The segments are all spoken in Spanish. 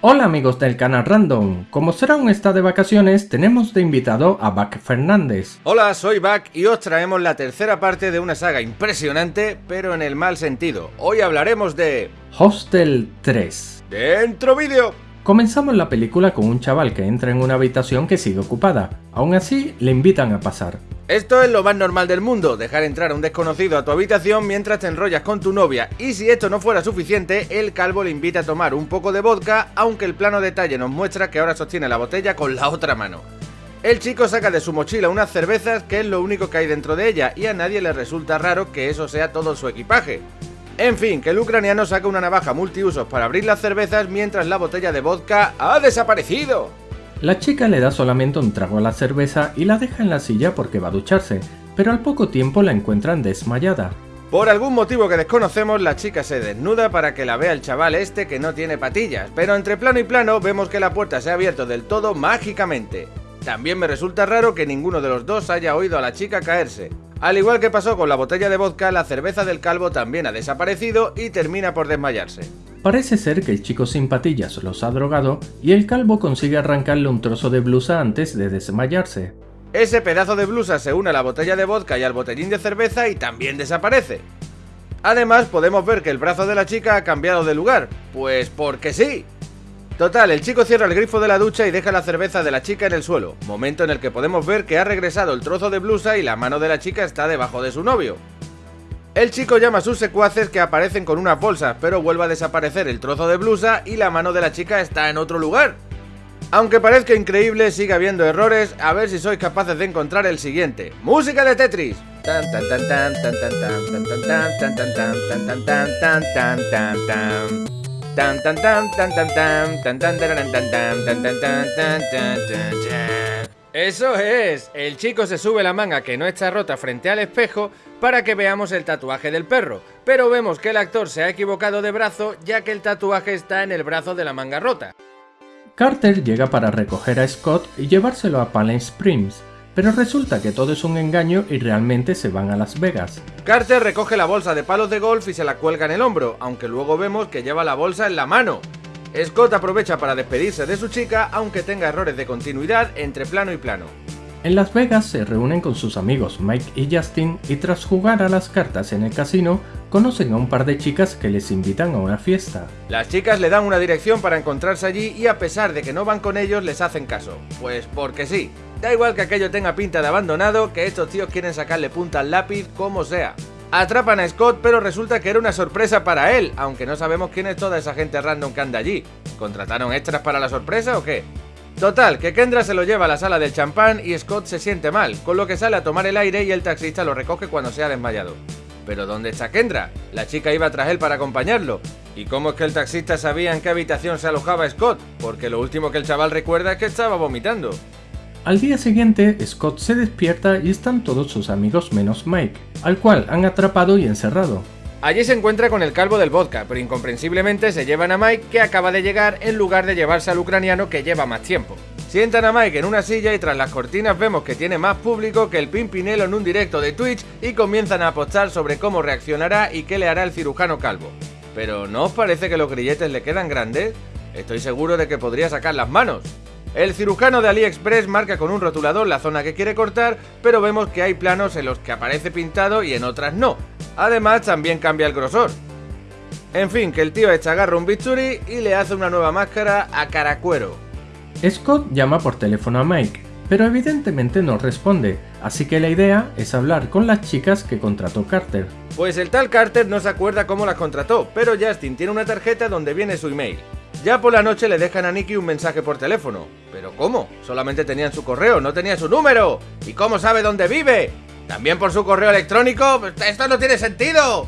Hola amigos del canal Random, como Serán está de vacaciones, tenemos de invitado a Bac Fernández. Hola, soy Bac y os traemos la tercera parte de una saga impresionante, pero en el mal sentido. Hoy hablaremos de... Hostel 3. ¡Dentro vídeo! Comenzamos la película con un chaval que entra en una habitación que sigue ocupada, aún así le invitan a pasar. Esto es lo más normal del mundo, dejar entrar a un desconocido a tu habitación mientras te enrollas con tu novia, y si esto no fuera suficiente, el calvo le invita a tomar un poco de vodka, aunque el plano detalle nos muestra que ahora sostiene la botella con la otra mano. El chico saca de su mochila unas cervezas que es lo único que hay dentro de ella, y a nadie le resulta raro que eso sea todo su equipaje. En fin, que el ucraniano saca una navaja multiusos para abrir las cervezas mientras la botella de vodka ha desaparecido. La chica le da solamente un trago a la cerveza y la deja en la silla porque va a ducharse, pero al poco tiempo la encuentran desmayada. Por algún motivo que desconocemos, la chica se desnuda para que la vea el chaval este que no tiene patillas, pero entre plano y plano vemos que la puerta se ha abierto del todo mágicamente. También me resulta raro que ninguno de los dos haya oído a la chica caerse. Al igual que pasó con la botella de vodka, la cerveza del calvo también ha desaparecido y termina por desmayarse. Parece ser que el chico sin patillas los ha drogado y el calvo consigue arrancarle un trozo de blusa antes de desmayarse. Ese pedazo de blusa se une a la botella de vodka y al botellín de cerveza y también desaparece. Además podemos ver que el brazo de la chica ha cambiado de lugar, pues porque sí. Total, el chico cierra el grifo de la ducha y deja la cerveza de la chica en el suelo, momento en el que podemos ver que ha regresado el trozo de blusa y la mano de la chica está debajo de su novio. El chico llama a sus secuaces que aparecen con unas bolsas, pero vuelve a desaparecer el trozo de blusa y la mano de la chica está en otro lugar. Aunque parezca increíble, sigue habiendo errores, a ver si sois capaces de encontrar el siguiente. ¡Música de Tetris! Eso es, el chico se sube la manga que no está rota frente al espejo para que veamos el tatuaje del perro, pero vemos que el actor se ha equivocado de brazo ya que el tatuaje está en el brazo de la manga rota. Carter llega para recoger a Scott y llevárselo a Palm Springs, pero resulta que todo es un engaño y realmente se van a Las Vegas. Carter recoge la bolsa de palos de golf y se la cuelga en el hombro, aunque luego vemos que lleva la bolsa en la mano. Scott aprovecha para despedirse de su chica, aunque tenga errores de continuidad entre plano y plano. En Las Vegas se reúnen con sus amigos Mike y Justin y tras jugar a las cartas en el casino, conocen a un par de chicas que les invitan a una fiesta. Las chicas le dan una dirección para encontrarse allí y a pesar de que no van con ellos les hacen caso. Pues porque sí. Da igual que aquello tenga pinta de abandonado, que estos tíos quieren sacarle punta al lápiz como sea. Atrapan a Scott, pero resulta que era una sorpresa para él, aunque no sabemos quién es toda esa gente random que anda allí. ¿Contrataron extras para la sorpresa o qué? Total, que Kendra se lo lleva a la sala del champán y Scott se siente mal, con lo que sale a tomar el aire y el taxista lo recoge cuando se ha desmayado. Pero ¿dónde está Kendra? La chica iba tras él para acompañarlo. ¿Y cómo es que el taxista sabía en qué habitación se alojaba Scott? Porque lo último que el chaval recuerda es que estaba vomitando. Al día siguiente, Scott se despierta y están todos sus amigos menos Mike, al cual han atrapado y encerrado. Allí se encuentra con el calvo del vodka, pero incomprensiblemente se llevan a Mike que acaba de llegar en lugar de llevarse al ucraniano que lleva más tiempo. Sientan a Mike en una silla y tras las cortinas vemos que tiene más público que el Pimpinelo en un directo de Twitch y comienzan a apostar sobre cómo reaccionará y qué le hará el cirujano calvo. Pero ¿no os parece que los grilletes le quedan grandes? Estoy seguro de que podría sacar las manos. El cirujano de AliExpress marca con un rotulador la zona que quiere cortar, pero vemos que hay planos en los que aparece pintado y en otras no. Además, también cambia el grosor. En fin, que el tío echa agarra un bichuri y le hace una nueva máscara a caracuero. Scott llama por teléfono a Mike, pero evidentemente no responde, así que la idea es hablar con las chicas que contrató Carter. Pues el tal Carter no se acuerda cómo las contrató, pero Justin tiene una tarjeta donde viene su email. Ya por la noche le dejan a Nicky un mensaje por teléfono. ¿Pero cómo? Solamente tenían su correo, no tenían su número. ¿Y cómo sabe dónde vive? ¿También por su correo electrónico? ¡Esto no tiene sentido!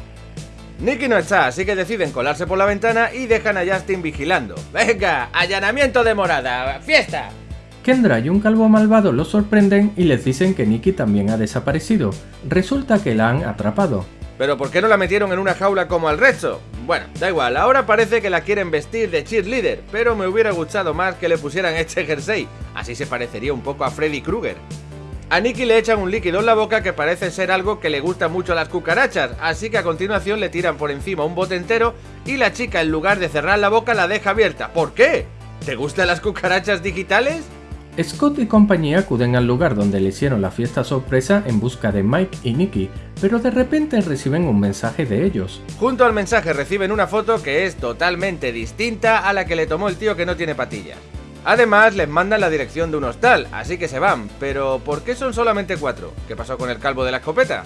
Nicky no está, así que deciden colarse por la ventana y dejan a Justin vigilando. ¡Venga! ¡Allanamiento de morada! ¡Fiesta! Kendra y un calvo malvado los sorprenden y les dicen que Nicky también ha desaparecido. Resulta que la han atrapado. ¿Pero por qué no la metieron en una jaula como al resto? Bueno, da igual, ahora parece que la quieren vestir de cheerleader, pero me hubiera gustado más que le pusieran este jersey, así se parecería un poco a Freddy Krueger. A Nicky le echan un líquido en la boca que parece ser algo que le gusta mucho a las cucarachas, así que a continuación le tiran por encima un bote entero y la chica en lugar de cerrar la boca la deja abierta. ¿Por qué? ¿Te gustan las cucarachas digitales? Scott y compañía acuden al lugar donde le hicieron la fiesta sorpresa en busca de Mike y Nicky, pero de repente reciben un mensaje de ellos. Junto al mensaje reciben una foto que es totalmente distinta a la que le tomó el tío que no tiene patillas. Además, les mandan la dirección de un hostal, así que se van. Pero, ¿por qué son solamente cuatro? ¿Qué pasó con el calvo de la escopeta?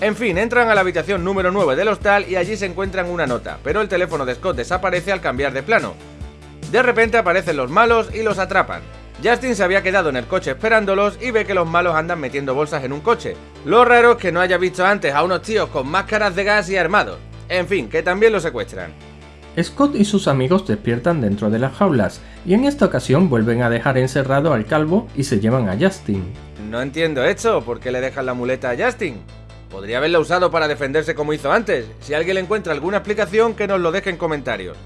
En fin, entran a la habitación número 9 del hostal y allí se encuentran una nota, pero el teléfono de Scott desaparece al cambiar de plano. De repente aparecen los malos y los atrapan. Justin se había quedado en el coche esperándolos y ve que los malos andan metiendo bolsas en un coche. Lo raro es que no haya visto antes a unos tíos con máscaras de gas y armados. En fin, que también lo secuestran. Scott y sus amigos despiertan dentro de las jaulas y en esta ocasión vuelven a dejar encerrado al calvo y se llevan a Justin. No entiendo esto, ¿por qué le dejan la muleta a Justin? Podría haberla usado para defenderse como hizo antes. Si alguien le encuentra alguna explicación, que nos lo deje en comentarios.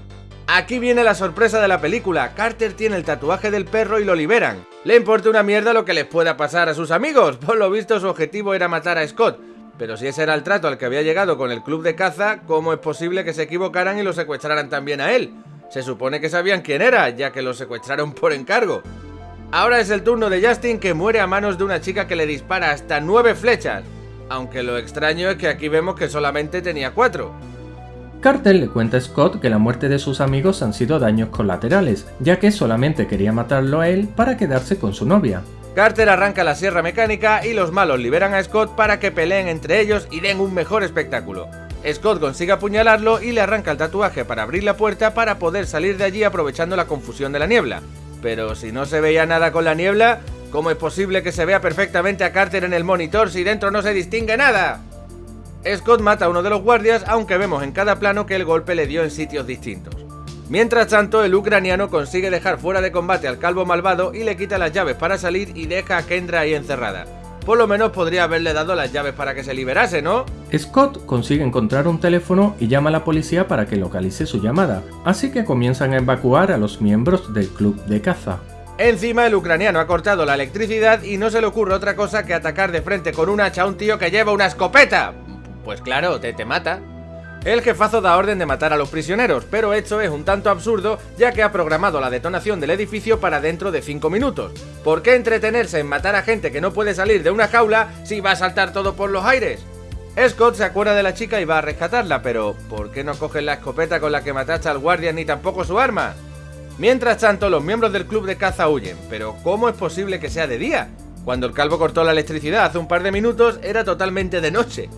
Aquí viene la sorpresa de la película. Carter tiene el tatuaje del perro y lo liberan. Le importa una mierda lo que les pueda pasar a sus amigos. Por lo visto su objetivo era matar a Scott. Pero si ese era el trato al que había llegado con el club de caza, ¿cómo es posible que se equivocaran y lo secuestraran también a él? Se supone que sabían quién era, ya que lo secuestraron por encargo. Ahora es el turno de Justin que muere a manos de una chica que le dispara hasta nueve flechas. Aunque lo extraño es que aquí vemos que solamente tenía cuatro. Carter le cuenta a Scott que la muerte de sus amigos han sido daños colaterales, ya que solamente quería matarlo a él para quedarse con su novia. Carter arranca la sierra mecánica y los malos liberan a Scott para que peleen entre ellos y den un mejor espectáculo. Scott consigue apuñalarlo y le arranca el tatuaje para abrir la puerta para poder salir de allí aprovechando la confusión de la niebla. Pero si no se veía nada con la niebla, ¿cómo es posible que se vea perfectamente a Carter en el monitor si dentro no se distingue nada? Scott mata a uno de los guardias aunque vemos en cada plano que el golpe le dio en sitios distintos. Mientras tanto, el ucraniano consigue dejar fuera de combate al calvo malvado y le quita las llaves para salir y deja a Kendra ahí encerrada. Por lo menos podría haberle dado las llaves para que se liberase, ¿no? Scott consigue encontrar un teléfono y llama a la policía para que localice su llamada, así que comienzan a evacuar a los miembros del club de caza. Encima el ucraniano ha cortado la electricidad y no se le ocurre otra cosa que atacar de frente con un hacha a un tío que lleva una escopeta. Pues claro, te, te mata. El jefazo da orden de matar a los prisioneros, pero esto es un tanto absurdo ya que ha programado la detonación del edificio para dentro de 5 minutos. ¿Por qué entretenerse en matar a gente que no puede salir de una jaula si va a saltar todo por los aires? Scott se acuerda de la chica y va a rescatarla, pero ¿por qué no cogen la escopeta con la que mataste al guardia ni tampoco su arma? Mientras tanto, los miembros del club de caza huyen, pero ¿cómo es posible que sea de día? Cuando el calvo cortó la electricidad hace un par de minutos era totalmente de noche.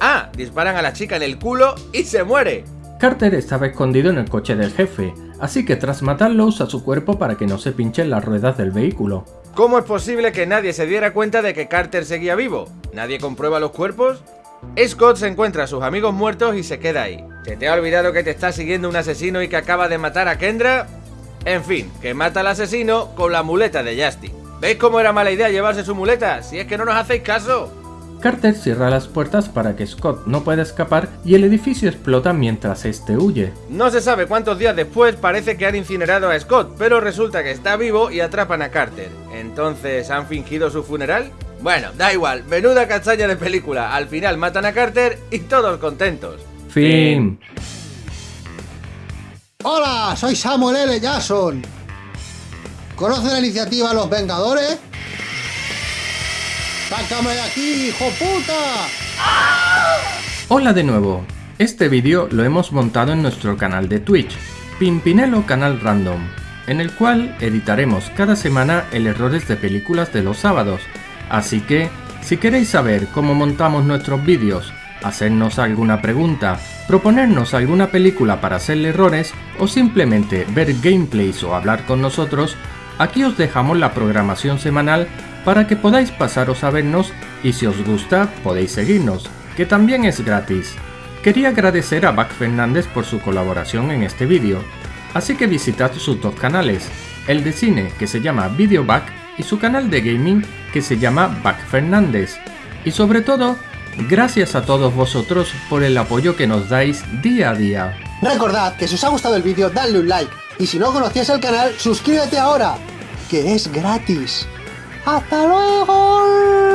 Ah, disparan a la chica en el culo y se muere. Carter estaba escondido en el coche del jefe, así que tras matarlo usa su cuerpo para que no se pinchen las ruedas del vehículo. ¿Cómo es posible que nadie se diera cuenta de que Carter seguía vivo? ¿Nadie comprueba los cuerpos? Scott se encuentra a sus amigos muertos y se queda ahí. ¿Se te ha olvidado que te está siguiendo un asesino y que acaba de matar a Kendra? En fin, que mata al asesino con la muleta de Justin. ¿Veis cómo era mala idea llevarse su muleta? Si es que no nos hacéis caso. Carter cierra las puertas para que Scott no pueda escapar y el edificio explota mientras este huye. No se sabe cuántos días después parece que han incinerado a Scott, pero resulta que está vivo y atrapan a Carter. ¿Entonces han fingido su funeral? Bueno, da igual, menuda castaña de película. Al final matan a Carter y todos contentos. Fin. Hola, soy Samuel L. Jackson. ¿Conoce la iniciativa Los Vengadores? ¡Sácame de aquí, hijo puta! Hola de nuevo. Este vídeo lo hemos montado en nuestro canal de Twitch, Pimpinelo Canal Random, en el cual editaremos cada semana el errores de películas de los sábados. Así que, si queréis saber cómo montamos nuestros vídeos, hacernos alguna pregunta, proponernos alguna película para hacerle errores o simplemente ver gameplays o hablar con nosotros, aquí os dejamos la programación semanal para que podáis pasaros a vernos y si os gusta podéis seguirnos, que también es gratis. Quería agradecer a Back Fernández por su colaboración en este vídeo, así que visitad sus dos canales, el de cine que se llama Videoback y su canal de gaming que se llama Back Fernández. Y sobre todo, gracias a todos vosotros por el apoyo que nos dais día a día. Recordad que si os ha gustado el vídeo, dadle un like. Y si no conocías el canal, suscríbete ahora, que es gratis. ¡Hasta luego!